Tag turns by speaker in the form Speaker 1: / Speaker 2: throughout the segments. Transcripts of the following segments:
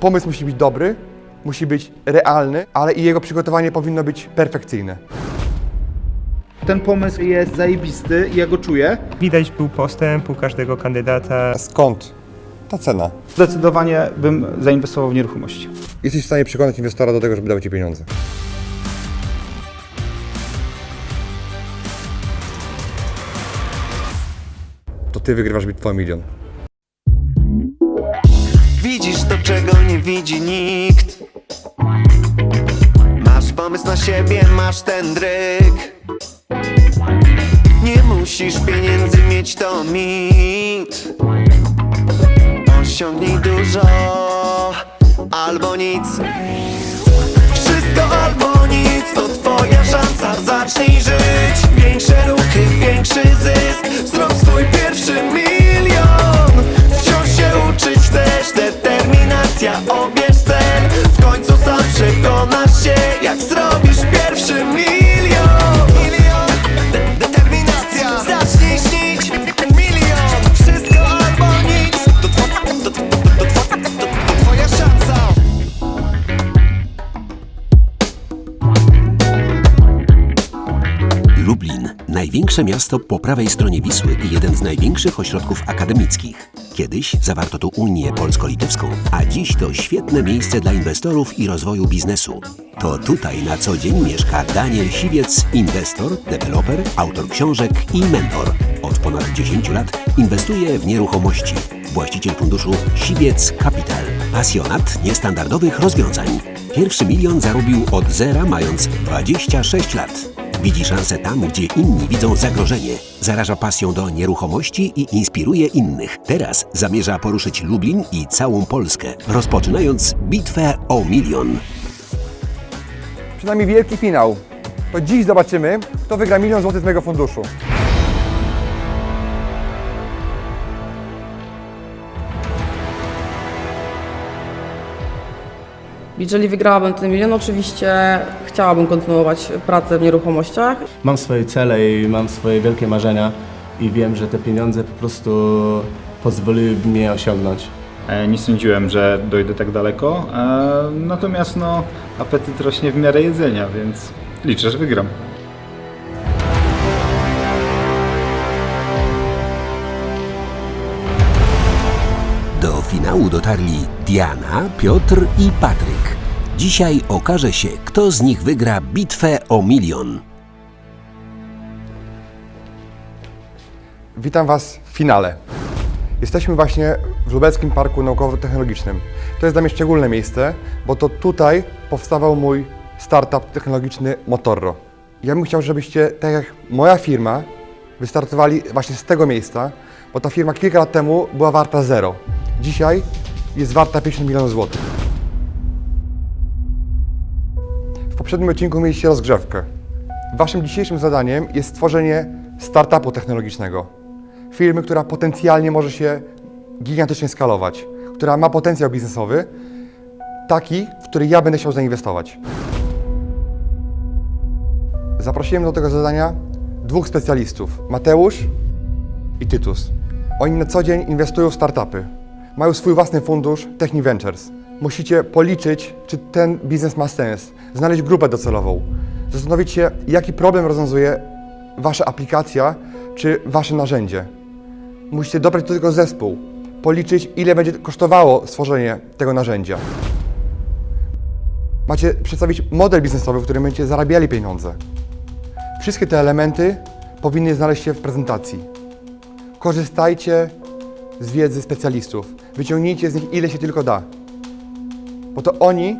Speaker 1: Pomysł musi być dobry, musi być realny, ale i jego przygotowanie powinno być perfekcyjne.
Speaker 2: Ten pomysł jest zajebisty i ja go czuję.
Speaker 3: Widać był postęp u każdego kandydata.
Speaker 1: Skąd ta cena?
Speaker 2: Zdecydowanie bym zainwestował w nieruchomość.
Speaker 1: Jesteś w stanie przekonać inwestora do tego, żeby dał Ci pieniądze. To Ty wygrywasz bitwę o milion.
Speaker 4: Czego nie widzi nikt. Masz pomysł na siebie, masz ten dryk. Nie musisz pieniędzy mieć, to mit. Osiągnij dużo albo nic. Wszystko albo nic, to twoja szansa. Zacznij żyć, większe ruchy, większy zysk. Zrób swój pierwszy milion. Wciąż się uczyć chcesz, determinacja Obierz cel, w końcu sam przekonasz się Jak zrobisz pierwszy milion. Milion, de- determinacja. Zacznij śnić, milion. Wszystko albo nic. To, to, to, to twoja szansa.
Speaker 5: Lublin, największe miasto po prawej stronie Wisły i jeden z największych ośrodków akademickich. Kiedyś zawarto tu Unię Polsko-Litewską, a dziś to świetne miejsce dla inwestorów i rozwoju biznesu. To tutaj na co dzień mieszka Daniel Siwiec, inwestor, deweloper, autor książek i mentor. Od ponad 10 lat inwestuje w nieruchomości. Właściciel funduszu Siwiec Capital. Pasjonat niestandardowych rozwiązań. Pierwszy milion zarobił od zera mając 26 lat. Widzi szansę tam, gdzie inni widzą zagrożenie. Zaraża pasją do nieruchomości i inspiruje innych. Teraz zamierza poruszyć Lublin i całą Polskę, rozpoczynając bitwę o milion.
Speaker 1: Przynajmniej wielki finał. To dziś zobaczymy, kto wygra milion złotych z mojego funduszu.
Speaker 6: Jeżeli wygrałabym ten milion, oczywiście chciałabym kontynuować pracę w nieruchomościach.
Speaker 7: Mam swoje cele i mam swoje wielkie marzenia i wiem, że te pieniądze po prostu pozwoliłyby mi je osiągnąć.
Speaker 2: E, Nie sądziłem, że dojdę tak daleko, e, natomiast no, apetyt rośnie w miarę jedzenia, więc liczę, że wygram.
Speaker 5: Dotarli Diana, Piotr i Patryk. Dzisiaj okaże się, kto z nich wygra bitwę o milion.
Speaker 1: Witam Was w finale. Jesteśmy właśnie w Lubelskim Parku Naukowo-Technologicznym. To jest dla mnie szczególne miejsce, bo to tutaj powstawał mój startup technologiczny Motorro. Ja bym chciał, żebyście, tak jak moja firma, wystartowali właśnie z tego miejsca, bo ta firma kilka lat temu była warta zero. Dzisiaj jest warta 50 milionów złotych. W poprzednim odcinku mieliście rozgrzewkę. Waszym dzisiejszym zadaniem jest stworzenie startupu technologicznego. Firmy, która potencjalnie może się gigantycznie skalować, która ma potencjał biznesowy, taki, w który ja będę chciał zainwestować. Zaprosiłem do tego zadania dwóch specjalistów, Mateusz i Tytus. Oni na co dzień inwestują w startupy. Mają swój własny fundusz Techni Ventures. Musicie policzyć, czy ten biznes ma sens, znaleźć grupę docelową, zastanowić się, jaki problem rozwiązuje Wasza aplikacja czy Wasze narzędzie. Musicie dobrać do tego zespół, policzyć, ile będzie kosztowało stworzenie tego narzędzia. Macie przedstawić model biznesowy, w którym będziecie zarabiali pieniądze. Wszystkie te elementy powinny znaleźć się w prezentacji. Korzystajcie z wiedzy specjalistów. Wyciągnijcie z nich ile się tylko da. Bo to oni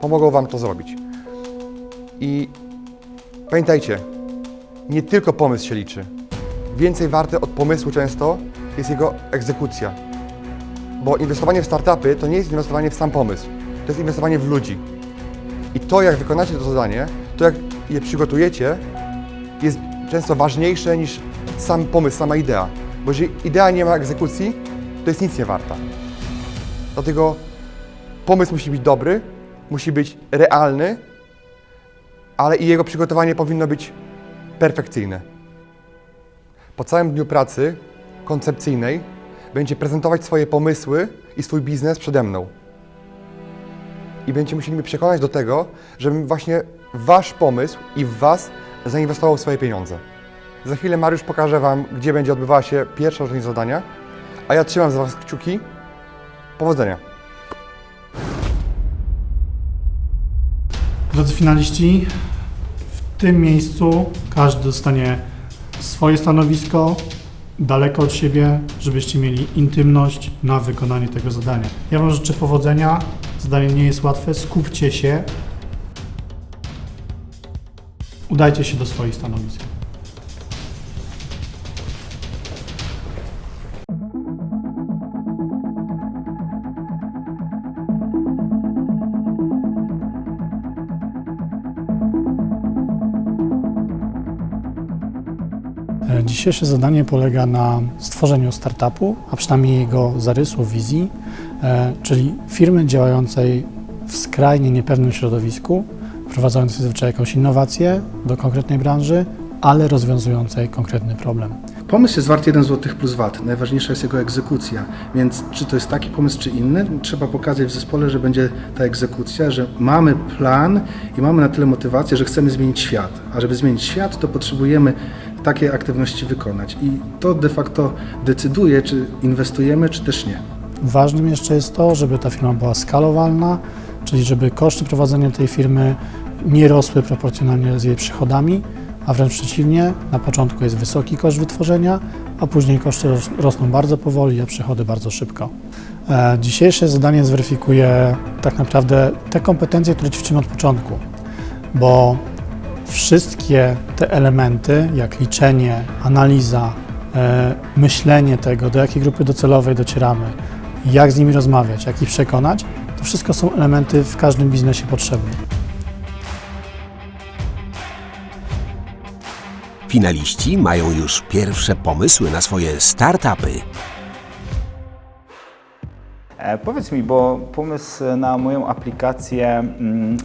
Speaker 1: pomogą Wam to zrobić. I pamiętajcie, nie tylko pomysł się liczy. Więcej warte od pomysłu często jest jego egzekucja. Bo inwestowanie w startupy to nie jest inwestowanie w sam pomysł, to jest inwestowanie w ludzi. I to, jak wykonacie to zadanie, to jak je przygotujecie, jest często ważniejsze niż sam pomysł, sama idea. Bo jeżeli idea nie ma egzekucji, to jest nic nie warta. Dlatego pomysł musi być dobry, musi być realny, ale i jego przygotowanie powinno być perfekcyjne. Po całym dniu pracy koncepcyjnej będzie prezentować swoje pomysły i swój biznes przede mną. i będziecie musieli mnie przekonać do tego, żebym właśnie wasz pomysł i w was zainwestował swoje pieniądze. Za chwilę Mariusz pokaże wam, gdzie będzie odbywała się pierwsza część zadania, a ja trzymam za was kciuki. Powodzenia.
Speaker 8: Drodzy finaliści, w tym miejscu każdy dostanie swoje stanowisko daleko od siebie, żebyście mieli intymność na wykonanie tego zadania. Ja Wam życzę powodzenia. Zadanie nie jest łatwe. Skupcie się. Udajcie się do swoich stanowisk. Dzisiejsze zadanie polega na stworzeniu startupu, a przynajmniej jego zarysu, wizji, e, czyli firmy działającej w skrajnie niepewnym środowisku, wprowadzającej zazwyczaj jakąś innowację do konkretnej branży, ale rozwiązującej konkretny problem.
Speaker 9: Pomysł jest wart 1 zł plus VAT. Najważniejsza jest jego egzekucja. Więc czy to jest taki pomysł, czy inny, trzeba pokazać w zespole, że będzie ta egzekucja, że mamy plan i mamy na tyle motywację, że chcemy zmienić świat. A żeby zmienić świat, to potrzebujemy takie aktywności wykonać. I to de facto decyduje, czy inwestujemy, czy też nie.
Speaker 8: Ważnym jeszcze jest to, żeby ta firma była skalowalna, czyli żeby koszty prowadzenia tej firmy nie rosły proporcjonalnie z jej przychodami, a wręcz przeciwnie, na początku jest wysoki koszt wytworzenia, a później koszty ros- rosną bardzo powoli, a przychody bardzo szybko. E, Dzisiejsze zadanie zweryfikuje tak naprawdę te kompetencje, które ćwiczymy od początku, bo wszystkie te elementy, jak liczenie, analiza, e, myślenie tego, do jakiej grupy docelowej docieramy, jak z nimi rozmawiać, jak ich przekonać, to wszystko są elementy w każdym biznesie potrzebne.
Speaker 5: Finaliści mają już pierwsze pomysły na swoje startupy.
Speaker 2: E, powiedz mi, bo pomysł na moją aplikację, mm,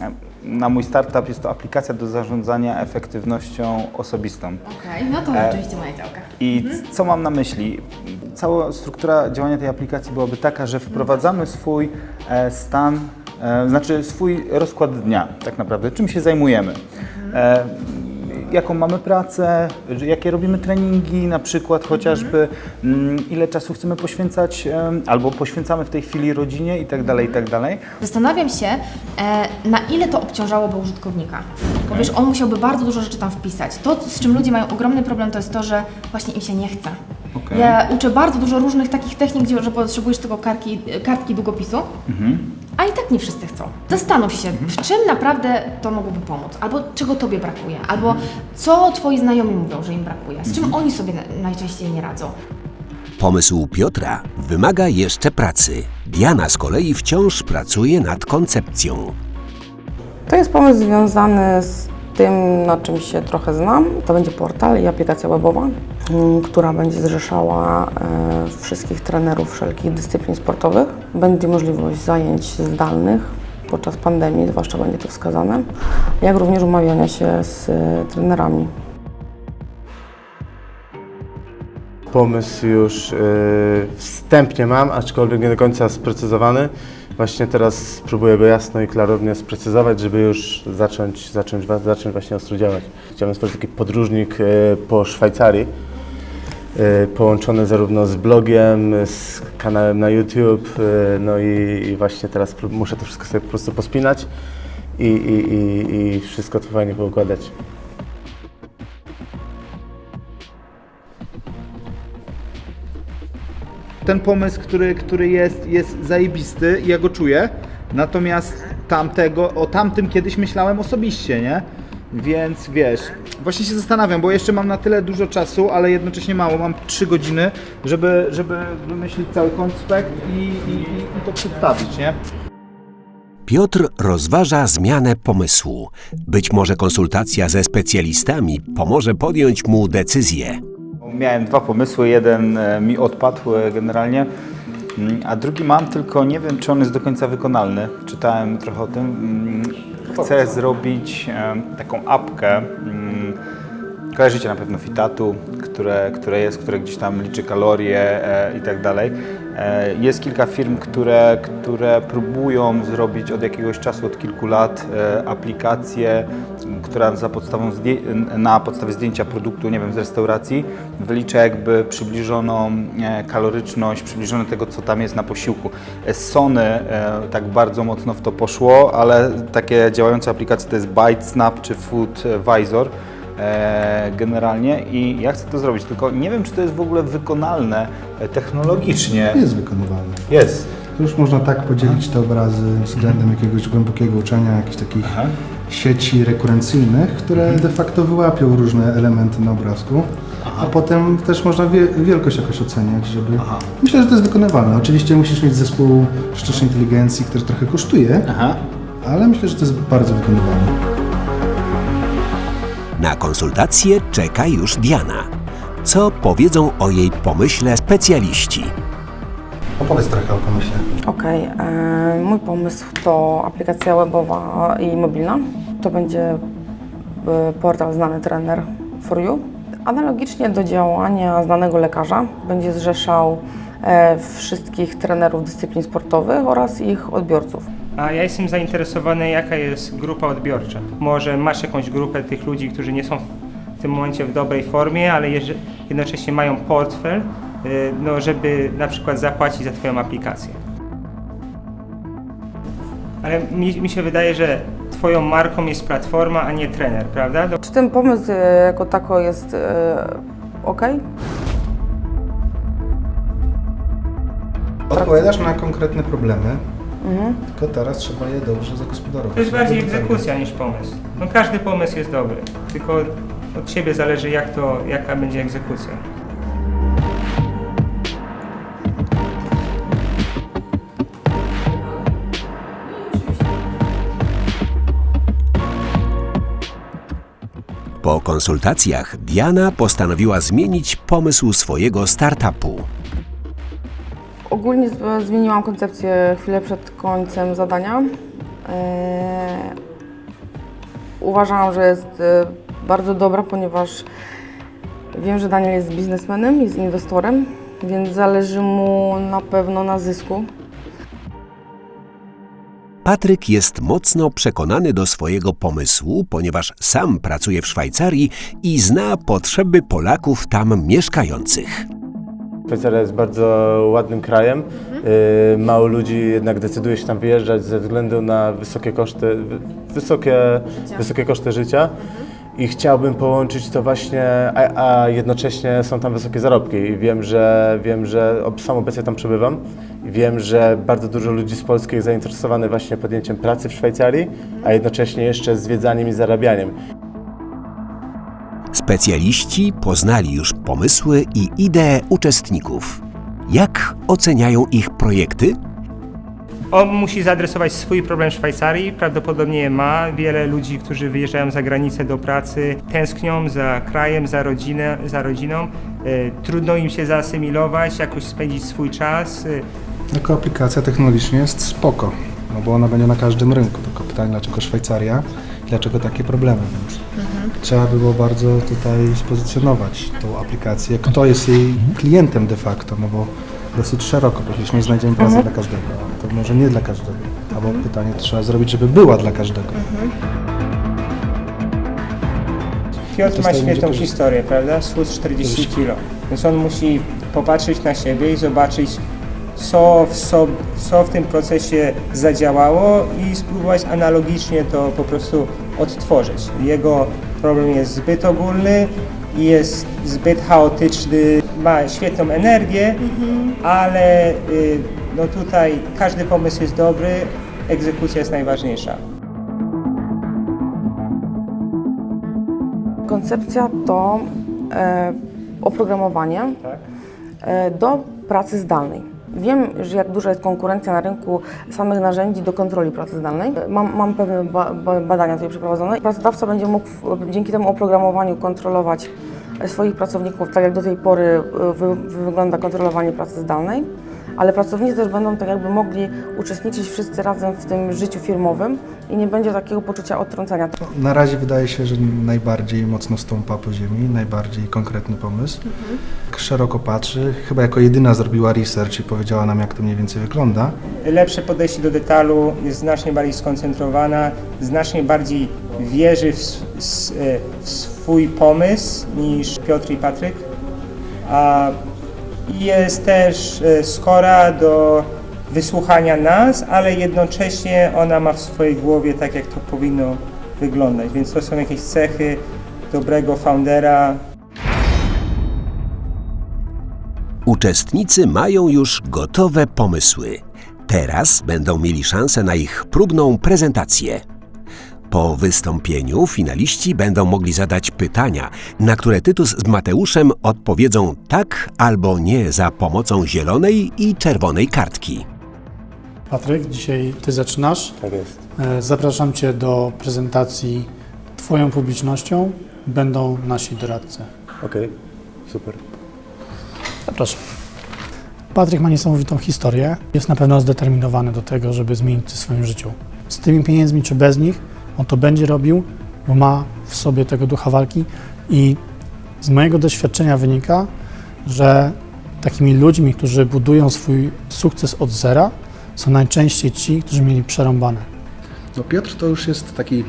Speaker 2: na mój startup jest to aplikacja do zarządzania efektywnością osobistą.
Speaker 10: Okej, no to
Speaker 2: E,
Speaker 10: oczywiście moja działka.
Speaker 2: I co mam na myśli? Cała struktura działania tej aplikacji byłaby taka, że wprowadzamy swój e, stan, znaczy swój rozkład dnia, tak naprawdę, czym się zajmujemy. E, jaką mamy pracę, jakie robimy treningi, na przykład chociażby mm, ile czasu chcemy poświęcać albo poświęcamy w tej chwili rodzinie i tak dalej, i tak dalej.
Speaker 10: Zastanawiam się, e, na ile to obciążałoby użytkownika. Bo wiesz, on musiałby bardzo dużo rzeczy tam wpisać. To, z czym ludzie mają ogromny problem, to jest to, że właśnie im się nie chce.
Speaker 2: Okej.
Speaker 10: Ja uczę bardzo dużo różnych takich technik, gdzie, że potrzebujesz tylko kartki, kartki długopisu, a i tak nie wszyscy chcą. Zastanów się, w czym naprawdę to mogłoby pomóc, albo czego Tobie brakuje, albo co Twoi znajomi mówią, że im brakuje, z czym oni sobie na- najczęściej nie radzą.
Speaker 5: Pomysł Piotra wymaga jeszcze pracy. Diana z kolei wciąż pracuje nad koncepcją.
Speaker 6: To jest pomysł związany z tym, na czym się trochę znam. To będzie portal i aplikacja webowa, mm, która będzie zrzeszała e, wszystkich trenerów wszelkich dyscyplin sportowych. Będzie możliwość zajęć zdalnych podczas pandemii, zwłaszcza będzie to wskazane, jak również umawiania się z e, trenerami.
Speaker 7: Pomysł już y, wstępnie mam, aczkolwiek nie do końca sprecyzowany. Właśnie teraz spróbuję go jasno i klarownie sprecyzować, żeby już zacząć, zacząć, zacząć właśnie ostro działać. Chciałem stworzyć taki podróżnik y, po Szwajcarii, y, połączony zarówno z blogiem, z kanałem na YouTube, y, no i, właśnie teraz muszę to wszystko sobie po prostu pospinać i, i, i wszystko to fajnie poukładać.
Speaker 2: Ten pomysł, który, który jest, jest zajebisty i ja go czuję. Natomiast tamtego, o tamtym kiedyś myślałem osobiście, nie? Więc wiesz, właśnie się zastanawiam, bo jeszcze mam na tyle dużo czasu, ale jednocześnie mało. Mam 3 godziny, żeby, żeby wymyślić cały konspekt i, i, i to przedstawić, nie?
Speaker 5: Piotr rozważa zmianę pomysłu. Być może konsultacja ze specjalistami pomoże podjąć mu decyzję.
Speaker 2: Miałem dwa pomysły, jeden e, mi odpadł e, generalnie, mm, a drugi mam, tylko nie wiem, czy on jest do końca wykonalny. Czytałem trochę o tym. Mm, Chcę zrobić e, taką apkę. mm, Kojarzycie na pewno Fitatu, które, które jest, które gdzieś tam liczy kalorie i tak dalej. Jest kilka firm, które, które próbują zrobić od jakiegoś czasu, od kilku lat e, aplikację, która za podstawą zdję- na podstawie zdjęcia produktu, nie wiem, z restauracji wylicza jakby przybliżoną e, kaloryczność, przybliżone tego, co tam jest na posiłku. E, Sony e, tak bardzo mocno w to poszło, ale takie działające aplikacje to jest ByteSnap czy FoodVisor generalnie i ja chcę to zrobić, tylko nie wiem, czy to jest w ogóle wykonalne technologicznie.
Speaker 9: Jest wykonywalne.
Speaker 2: Jest.
Speaker 9: To już można tak podzielić te obrazy względem jakiegoś głębokiego uczenia, jakichś takich sieci rekurencyjnych, które de facto wyłapią różne elementy na obrazku, a potem też można wie, wielkość jakoś oceniać, żeby... Myślę, że to jest wykonywalne. Oczywiście musisz mieć zespół sztucznej inteligencji, który trochę kosztuje,
Speaker 2: Aha.
Speaker 9: ale myślę, że to jest bardzo wykonywalne.
Speaker 5: Na konsultację czeka już Diana. Co powiedzą o jej pomyśle specjaliści?
Speaker 9: Opowiedz trochę o pomyśle.
Speaker 6: Okej, e, mój pomysł to aplikacja webowa i mobilna. To będzie e, portal Znany Trener for You. Analogicznie do działania znanego lekarza będzie zrzeszał e, wszystkich trenerów dyscyplin sportowych oraz ich odbiorców.
Speaker 3: A ja jestem zainteresowany, jaka jest grupa odbiorcza. Może masz jakąś grupę tych ludzi, którzy nie są w tym momencie w dobrej formie, ale jednocześnie mają portfel, y, no, żeby na przykład zapłacić za Twoją aplikację. Ale mi, mi się wydaje, że Twoją marką jest platforma, a nie trener, prawda? Do-
Speaker 6: Czy ten pomysł e, jako tako jest e, ok?
Speaker 9: Odpowiadasz na konkretne problemy, tylko teraz trzeba je dobrze zagospodarować.
Speaker 3: To jest bardziej egzekucja niż pomysł. No, każdy pomysł jest dobry, tylko od Ciebie zależy, jak to, jaka będzie egzekucja.
Speaker 5: Po konsultacjach Diana postanowiła zmienić pomysł swojego startupu.
Speaker 6: Ogólnie zmieniłam koncepcję chwilę przed końcem zadania. E, uważałam, że jest e, bardzo dobra, ponieważ wiem, że Daniel jest biznesmenem, jest inwestorem, więc zależy mu na pewno na zysku.
Speaker 5: Patryk jest mocno przekonany do swojego pomysłu, ponieważ sam pracuje w Szwajcarii i zna potrzeby Polaków tam mieszkających.
Speaker 7: Szwajcaria jest bardzo ładnym krajem. Y, Mało ludzi jednak decyduje się tam wyjeżdżać ze względu na wysokie koszty, wy- wysokie, wysokie koszty życia. I chciałbym połączyć to właśnie, a, a jednocześnie są tam wysokie zarobki. I wiem, że wiem, że sam obecnie tam przebywam. I wiem, że bardzo dużo ludzi z Polski jest zainteresowanych właśnie podjęciem pracy w Szwajcarii, a jednocześnie jeszcze zwiedzaniem i zarabianiem.
Speaker 5: Specjaliści poznali już pomysły i idee uczestników. Jak oceniają ich projekty?
Speaker 3: On musi zaadresować swój problem Szwajcarii, prawdopodobnie ma. Wiele ludzi, którzy wyjeżdżają za granicę do pracy, tęsknią za krajem, za, rodzinę, za rodziną. E, trudno im się zaasymilować, jakoś spędzić swój czas. E,
Speaker 9: Jako aplikacja technologicznie jest spoko, no bo ona będzie na każdym rynku. Tylko pytanie, dlaczego Szwajcaria dlaczego takie problemy, więc trzeba było bardzo tutaj spozycjonować tą aplikację. Kto jest jej klientem de facto, no bo dosyć szeroko, powiedzieliśmy, nie znajdziemy pracy dla każdego, to może nie dla każdego. Albo pytanie trzeba zrobić, żeby była dla każdego.
Speaker 3: Piotr ma świetną
Speaker 9: będzie
Speaker 3: historię, prawda? Schód 40 kg. Więc on musi popatrzeć na siebie i zobaczyć, co w, sob- co w tym procesie zadziałało i spróbować analogicznie to po prostu odtworzyć. Jego problem jest zbyt ogólny jest zbyt chaotyczny, ma świetną energię, ale y, no tutaj każdy pomysł jest dobry, egzekucja jest najważniejsza.
Speaker 6: Koncepcja to e, oprogramowanie
Speaker 3: Tak?
Speaker 6: e, do pracy zdalnej. Wiem, że jak duża jest konkurencja na rynku samych narzędzi do kontroli pracy zdalnej. Mam, mam pewne ba, ba, badania tutaj przeprowadzone. Pracodawca będzie mógł dzięki temu oprogramowaniu kontrolować swoich pracowników, tak jak do tej pory e, wy, wygląda kontrolowanie pracy zdalnej, ale pracownicy też będą tak jakby mogli uczestniczyć wszyscy razem w tym życiu firmowym i nie będzie takiego poczucia odtrącenia.
Speaker 9: Na razie wydaje się, że najbardziej mocno stąpa po ziemi, najbardziej konkretny pomysł. Tak Szeroko patrzy, chyba jako jedyna zrobiła research i powiedziała nam, jak to mniej więcej wygląda.
Speaker 3: lepsze podejście do detalu, jest znacznie bardziej skoncentrowana, znacznie bardziej wierzy w, s- e, w swój pomysł niż Piotr i Patryk. A jest też e, skora do wysłuchania nas, ale jednocześnie ona ma w swojej głowie tak, jak to powinno wyglądać. Więc to są jakieś cechy dobrego foundera,
Speaker 5: Uczestnicy mają już gotowe pomysły. Teraz będą mieli szansę na ich próbną prezentację. Po wystąpieniu finaliści będą mogli zadać pytania, na które Tytus z Mateuszem odpowiedzą tak albo nie za pomocą zielonej i czerwonej kartki.
Speaker 8: Patryk, dzisiaj Ty zaczynasz.
Speaker 7: Tak jest.
Speaker 8: E, Zapraszam Cię do prezentacji Twoją publicznością. Będą nasi doradcy.
Speaker 7: Okej, super.
Speaker 8: Zapraszam. Patryk ma niesamowitą historię. Jest na pewno zdeterminowany do tego, żeby zmienić coś w swoim życiu. Z tymi pieniędzmi czy bez nich, on to będzie robił, bo ma w sobie tego ducha walki i z mojego doświadczenia wynika, że takimi ludźmi, którzy budują swój sukces od zera, są najczęściej ci, którzy mieli przerąbane.
Speaker 9: No Piotr to już jest taki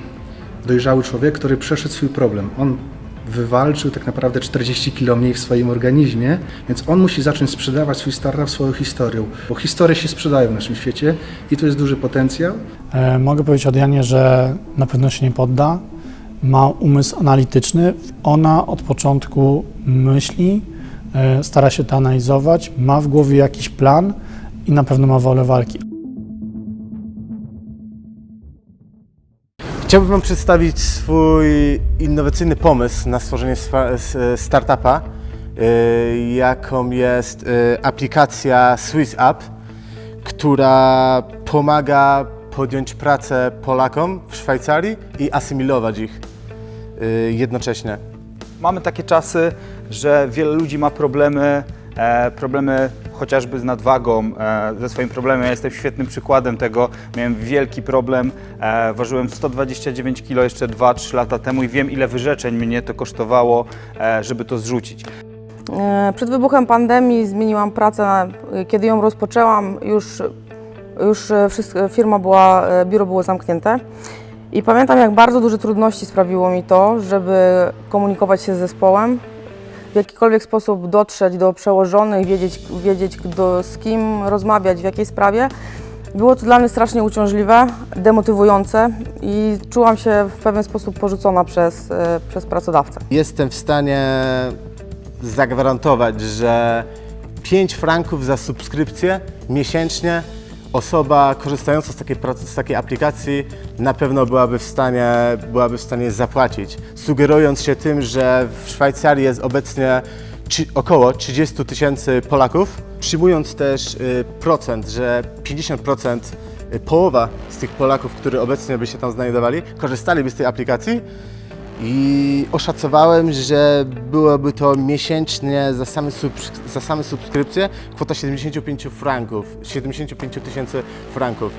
Speaker 9: dojrzały człowiek, który przeszedł swój problem. On wywalczył tak naprawdę 40 kg mniej w swoim organizmie, więc on musi zacząć sprzedawać swój startup swoją historią, bo historie się sprzedają w naszym świecie i tu jest duży potencjał.
Speaker 8: E, mogę powiedzieć od Janie, że na pewno się nie podda. Ma umysł analityczny. Ona od początku myśli, e, stara się to analizować, ma w głowie jakiś plan i na pewno ma wolę walki.
Speaker 7: Chciałbym Wam przedstawić swój innowacyjny pomysł na stworzenie startupa, y, jaką jest y, aplikacja Swiss App, która pomaga podjąć pracę Polakom w Szwajcarii i asymilować ich y, jednocześnie.
Speaker 2: Mamy takie czasy, że wiele ludzi ma problemy, e, problemy chociażby z nadwagą, e, ze swoim problemem. Ja jestem świetnym przykładem tego. Miałem wielki problem, e, ważyłem 129 kg jeszcze 2-3 lata temu i wiem ile wyrzeczeń mnie to kosztowało, e, żeby to zrzucić.
Speaker 6: Przed wybuchem pandemii zmieniłam pracę. Kiedy ją rozpoczęłam, już, już wszystko, firma była, biuro było zamknięte. I pamiętam, jak bardzo duże trudności sprawiło mi to, żeby komunikować się z zespołem, w jakikolwiek sposób dotrzeć do przełożonych, wiedzieć, wiedzieć do, z kim rozmawiać, w jakiej sprawie. Było to dla mnie strasznie uciążliwe, demotywujące i czułam się w pewien sposób porzucona przez, e, przez pracodawcę.
Speaker 7: Jestem w stanie zagwarantować, że 5 franków za subskrypcję miesięcznie osoba korzystająca z takiej, z takiej aplikacji na pewno byłaby w, stanie, byłaby w stanie zapłacić. Sugerując się tym, że w Szwajcarii jest obecnie około 30 tysięcy Polaków, przyjmując też y, procent, że 50% y, połowa z tych Polaków, którzy obecnie by się tam znajdowali, korzystaliby z tej aplikacji, i oszacowałem, że byłoby to miesięcznie za same, za same subskrypcje kwota 75 franków, 75 tysięcy franków.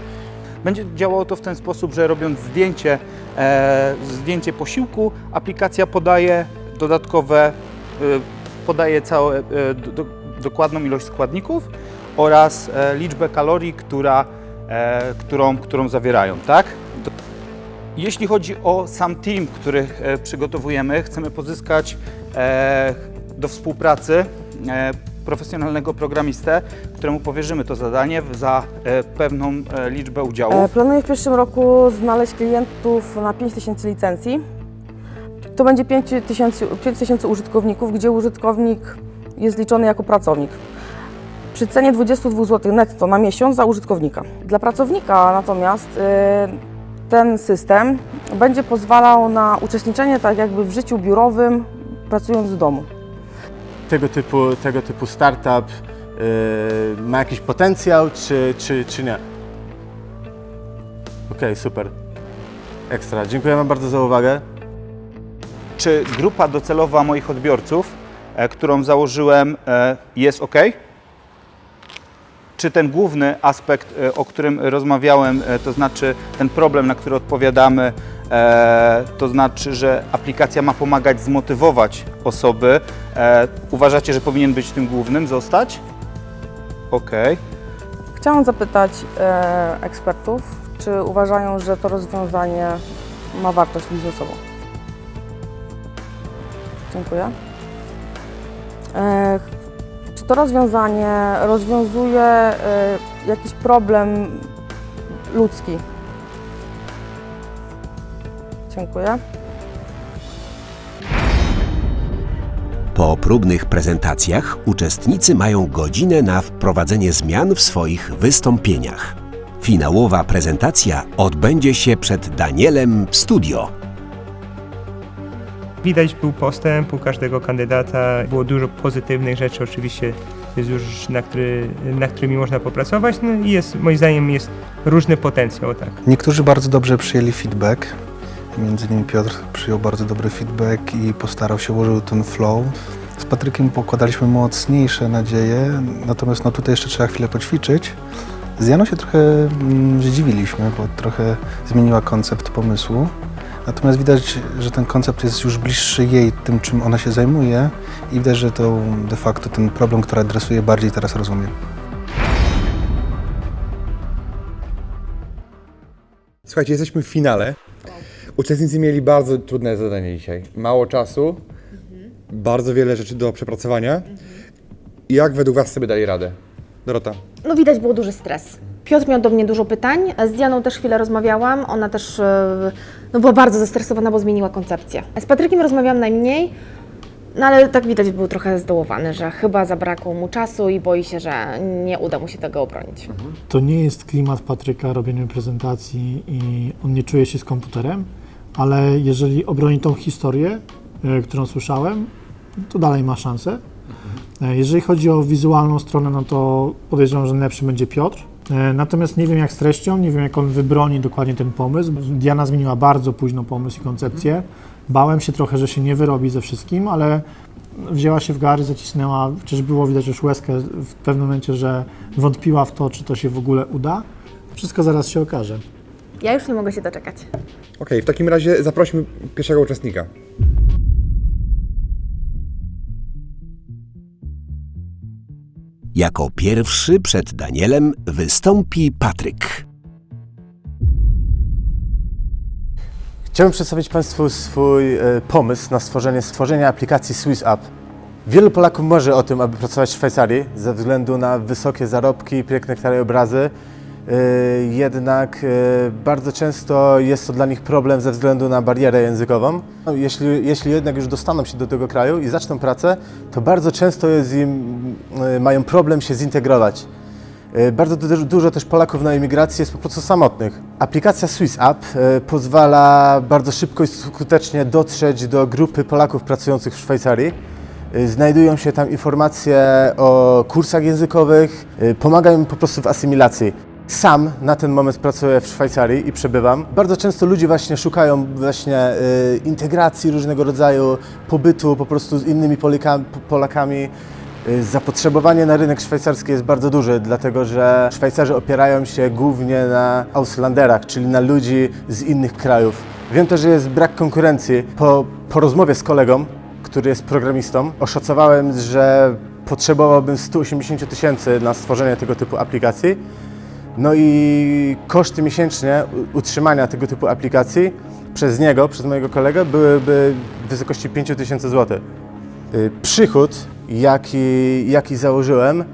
Speaker 2: Będzie działało to w ten sposób, że robiąc zdjęcie, e, zdjęcie posiłku, aplikacja podaje dodatkowe, e, podaje całe, e, do, dokładną ilość składników oraz e, liczbę kalorii, która, e, którą, którą zawierają, tak? Jeśli chodzi o sam team, który e, przygotowujemy, chcemy pozyskać e, do współpracy e, profesjonalnego programistę, któremu powierzymy to zadanie za pewną liczbę udziałów.
Speaker 6: Planuję w przyszłym roku znaleźć klientów na 5000 licencji. To będzie 5000 5000 użytkowników, gdzie użytkownik jest liczony jako pracownik. Przy cenie 22 zł netto na miesiąc za użytkownika. Dla pracownika natomiast e, ten system będzie pozwalał na uczestniczenie tak jakby w życiu biurowym, pracując z domu.
Speaker 7: Tego typu, tego typu startup yy, ma jakiś potencjał, czy, czy, czy nie? Okej, super. Ekstra. Dziękuję Wam bardzo za uwagę.
Speaker 2: Czy grupa docelowa moich odbiorców, e, którą założyłem, e, jest ok? Czy ten główny aspekt, e, o którym rozmawiałem, e, to znaczy ten problem, na który odpowiadamy, e, to znaczy, że aplikacja ma pomagać zmotywować osoby, uważacie, że powinien być tym głównym zostać? Okej.
Speaker 6: Chciałam zapytać ekspertów, czy uważają, że to rozwiązanie ma wartość biznesową? Dziękuję. Czy to rozwiązanie rozwiązuje e, jakiś problem ludzki? Dziękuję.
Speaker 5: Po próbnych prezentacjach uczestnicy mają godzinę na wprowadzenie zmian w swoich wystąpieniach. Finałowa prezentacja odbędzie się przed Danielem w studio.
Speaker 3: Widać był postęp u każdego kandydata, było dużo pozytywnych rzeczy, oczywiście jest już na, który, na którymi można popracować, no i jest, moim zdaniem jest różny potencjał, tak.
Speaker 9: Niektórzy bardzo dobrze przyjęli feedback. Między innymi Piotr przyjął bardzo dobry feedback i postarał się, ułożył ten flow. Z Patrykiem pokładaliśmy mocniejsze nadzieje, natomiast no tutaj jeszcze trzeba chwilę poćwiczyć. Z Janą się trochę mm, zdziwiliśmy, bo trochę zmieniła koncept pomysłu. Natomiast widać, że ten koncept jest już bliższy jej, tym czym ona się zajmuje i widać, że to de facto ten problem, który adresuje bardziej teraz rozumie.
Speaker 1: Słuchajcie, jesteśmy w finale. Uczestnicy mieli bardzo trudne zadanie dzisiaj. Mało czasu, bardzo wiele rzeczy do przepracowania. Jak według Was sobie dali radę? Dorota.
Speaker 10: No widać było duży stres. Piotr miał do mnie dużo pytań, z Dianą też chwilę rozmawiałam, ona też e, no, była bardzo zestresowana, bo zmieniła koncepcję. Z Patrykiem rozmawiałam najmniej, no ale tak widać był trochę zdołowany, że chyba zabrakło mu czasu i boi się, że nie uda mu się tego obronić.
Speaker 8: To nie jest klimat Patryka robienia prezentacji i on nie czuje się z komputerem, ale jeżeli obroni tą historię, e, którą słyszałem, to dalej ma szansę. E, Jeżeli chodzi o wizualną stronę, no to podejrzewam, że lepszy będzie Piotr. E, Natomiast nie wiem jak z treścią, nie wiem jak on wybroni dokładnie ten pomysł. Diana zmieniła bardzo późno pomysł i koncepcję. Bałem się trochę, że się nie wyrobi ze wszystkim, ale wzięła się w gary, zacisnęła, przecież było widać już łezkę w pewnym momencie, że wątpiła w to, czy to się w ogóle uda. Wszystko zaraz się okaże.
Speaker 10: Ja już nie mogę się doczekać.
Speaker 1: Okej, w takim razie zaprośmy pierwszego uczestnika.
Speaker 5: Jako pierwszy przed Danielem wystąpi Patryk.
Speaker 7: Chciałbym przedstawić Państwu swój e, pomysł na stworzenie, stworzenie aplikacji Swiss App. Wielu Polaków marzy o tym, aby pracować w Szwajcarii ze względu na wysokie zarobki, piękne krajobrazy. E, Jednak e, bardzo często jest to dla nich problem ze względu na barierę językową. Jeśli, jeśli jednak już dostaną się do tego kraju i zaczną pracę, to bardzo często im, e, mają problem się zintegrować. E, Bardzo du- dużo też Polaków na emigracji jest po prostu samotnych. Aplikacja Swiss App e, pozwala bardzo szybko i skutecznie dotrzeć do grupy Polaków pracujących w Szwajcarii. E, Znajdują się tam informacje o kursach językowych, e, pomagają im po prostu w asymilacji. Sam na ten moment pracuję w Szwajcarii i przebywam. Bardzo często ludzie właśnie szukają właśnie e, integracji różnego rodzaju, pobytu po prostu z innymi Polika- Polakami. Y, Zapotrzebowanie na rynek szwajcarski jest bardzo duże, dlatego że Szwajcarzy opierają się głównie na Auslanderach, czyli na ludzi z innych krajów. Wiem też, że jest brak konkurencji. Po, po rozmowie z kolegą, który jest programistą, oszacowałem, że potrzebowałbym 180 tysięcy na stworzenie tego typu aplikacji. No i koszty miesięczne utrzymania tego typu aplikacji przez niego, przez mojego kolegę, byłyby w wysokości 5 tysięcy złotych. Y, Przychód, jaki, jaki założyłem,